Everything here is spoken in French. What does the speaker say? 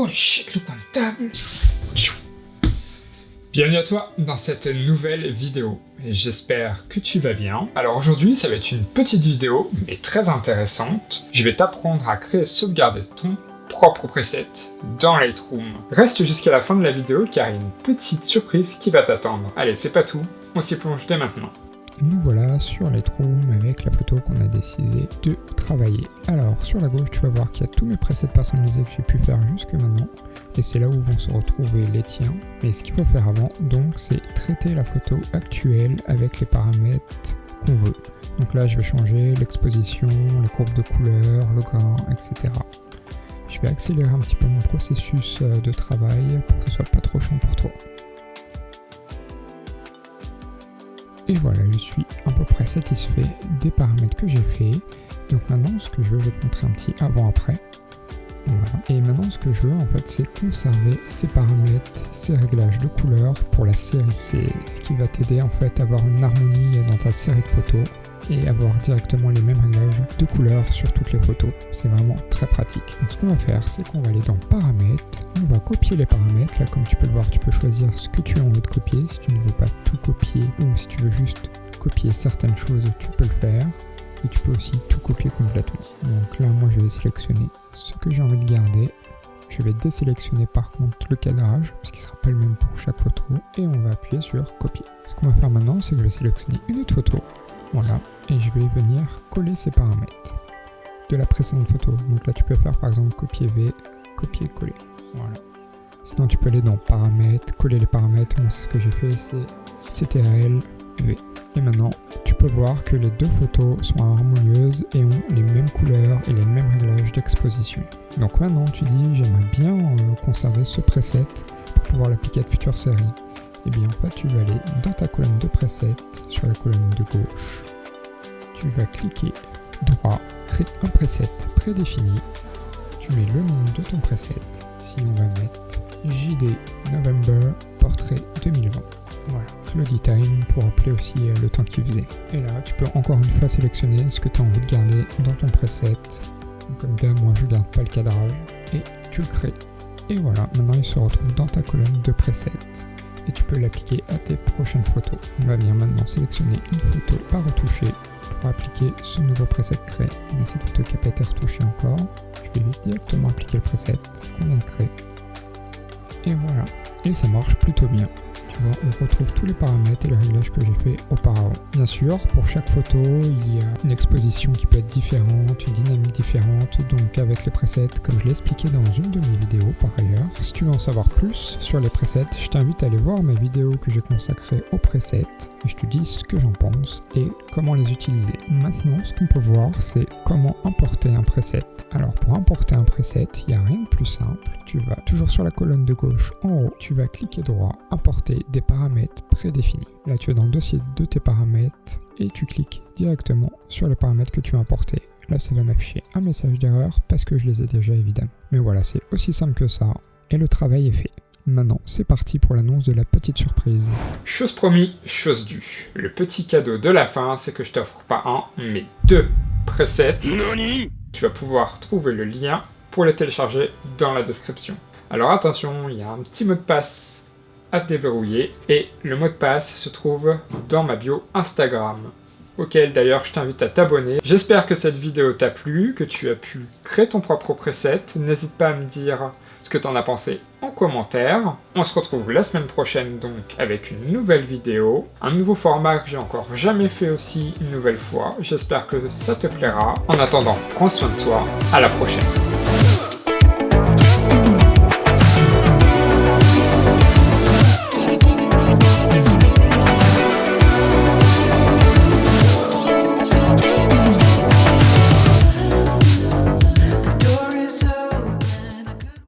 Holy shit, le coin de table Bienvenue à toi dans cette nouvelle vidéo, j'espère que tu vas bien. Alors aujourd'hui, ça va être une petite vidéo, mais très intéressante. Je vais t'apprendre à créer et sauvegarder ton propre preset dans Lightroom. Reste jusqu'à la fin de la vidéo car il y a une petite surprise qui va t'attendre. Allez, c'est pas tout, on s'y plonge dès maintenant nous voilà sur Lightroom avec la photo qu'on a décidé de travailler. Alors sur la gauche tu vas voir qu'il y a tous mes presets personnalisés que j'ai pu faire jusque maintenant et c'est là où vont se retrouver les tiens. Mais ce qu'il faut faire avant donc c'est traiter la photo actuelle avec les paramètres qu'on veut. Donc là je vais changer l'exposition, les courbes de couleur, le grain, etc. Je vais accélérer un petit peu mon processus euh, de travail pour que ce soit pas trop chiant pour toi. Et voilà, je suis à peu près satisfait des paramètres que j'ai fait. Donc maintenant, ce que je vais te montrer un petit avant-après. Et maintenant, ce que je veux, en fait, c'est conserver ces paramètres, ces réglages de couleurs pour la série. C'est ce qui va t'aider, en fait, à avoir une harmonie dans ta série de photos et avoir directement les mêmes réglages de couleurs sur toutes les photos. C'est vraiment très pratique. Donc ce qu'on va faire, c'est qu'on va aller dans paramètres, on va copier les paramètres. Là, comme tu peux le voir, tu peux choisir ce que tu as envie de copier. Si tu ne veux pas tout copier ou si tu veux juste copier certaines choses, tu peux le faire. Et tu peux aussi tout copier complètement. Donc là, moi, je vais sélectionner ce que j'ai envie de garder. Je vais désélectionner par contre le cadrage, parce qu'il ne sera pas le même pour chaque photo. Et on va appuyer sur copier. Ce qu'on va faire maintenant, c'est que je vais sélectionner une autre photo. Voilà, et je vais venir coller ces paramètres de la précédente photo. Donc là, tu peux faire par exemple copier-V, copier-coller. Voilà. Sinon, tu peux aller dans paramètres, coller les paramètres. Moi, c'est ce que j'ai fait, c'est CTRL V. Et maintenant, tu peux voir que les deux photos sont harmonieuses et ont les mêmes couleurs et les mêmes réglages d'exposition. Donc maintenant, tu dis, j'aimerais bien euh, conserver ce preset pour pouvoir l'appliquer à de futures séries et eh bien en fait tu vas aller dans ta colonne de presets, sur la colonne de gauche, tu vas cliquer droit, créer un preset prédéfini, tu mets le nom de ton preset, si on va mettre JD November Portrait 2020. Voilà, Time pour appeler aussi euh, le temps qu'il faisait. Et là, tu peux encore une fois sélectionner ce que tu as envie de garder dans ton preset. comme d'hab, moi je garde pas le cadrage. Et tu le crées. Et voilà, maintenant il se retrouve dans ta colonne de presets et tu peux l'appliquer à tes prochaines photos. On va venir maintenant sélectionner une photo à retoucher pour appliquer ce nouveau preset créé. On a cette photo qui n'a pas été retouchée encore. Je vais directement appliquer le preset qu'on vient de créer. Et voilà. Et ça marche plutôt bien on retrouve tous les paramètres et les réglages que j'ai fait auparavant. Bien sûr, pour chaque photo, il y a une exposition qui peut être différente, une dynamique différente, donc avec les presets, comme je l'ai expliqué dans une de mes vidéos par ailleurs. Si tu veux en savoir plus sur les presets, je t'invite à aller voir ma vidéo que j'ai consacrée aux presets, et je te dis ce que j'en pense et comment les utiliser. Maintenant, ce qu'on peut voir, c'est comment importer un preset. Alors pour importer un preset, il n'y a rien de plus simple. Tu vas toujours sur la colonne de gauche en haut, tu vas cliquer droit, importer des paramètres prédéfinis. Là, tu es dans le dossier de tes paramètres et tu cliques directement sur les paramètres que tu as importés. Là, ça va m'afficher un message d'erreur parce que je les ai déjà évidemment. Mais voilà, c'est aussi simple que ça et le travail est fait. Maintenant, c'est parti pour l'annonce de la petite surprise. Chose promis, chose due. Le petit cadeau de la fin, c'est que je t'offre pas un, mais deux presets. Tu vas pouvoir trouver le lien pour les télécharger dans la description. Alors attention, il y a un petit mot de passe à déverrouiller et le mot de passe se trouve dans ma bio Instagram auquel d'ailleurs je t'invite à t'abonner. J'espère que cette vidéo t'a plu, que tu as pu créer ton propre preset. N'hésite pas à me dire ce que t'en as pensé en commentaire. On se retrouve la semaine prochaine donc avec une nouvelle vidéo, un nouveau format que j'ai encore jamais fait aussi une nouvelle fois. J'espère que ça te plaira. En attendant, prends soin de toi, à la prochaine.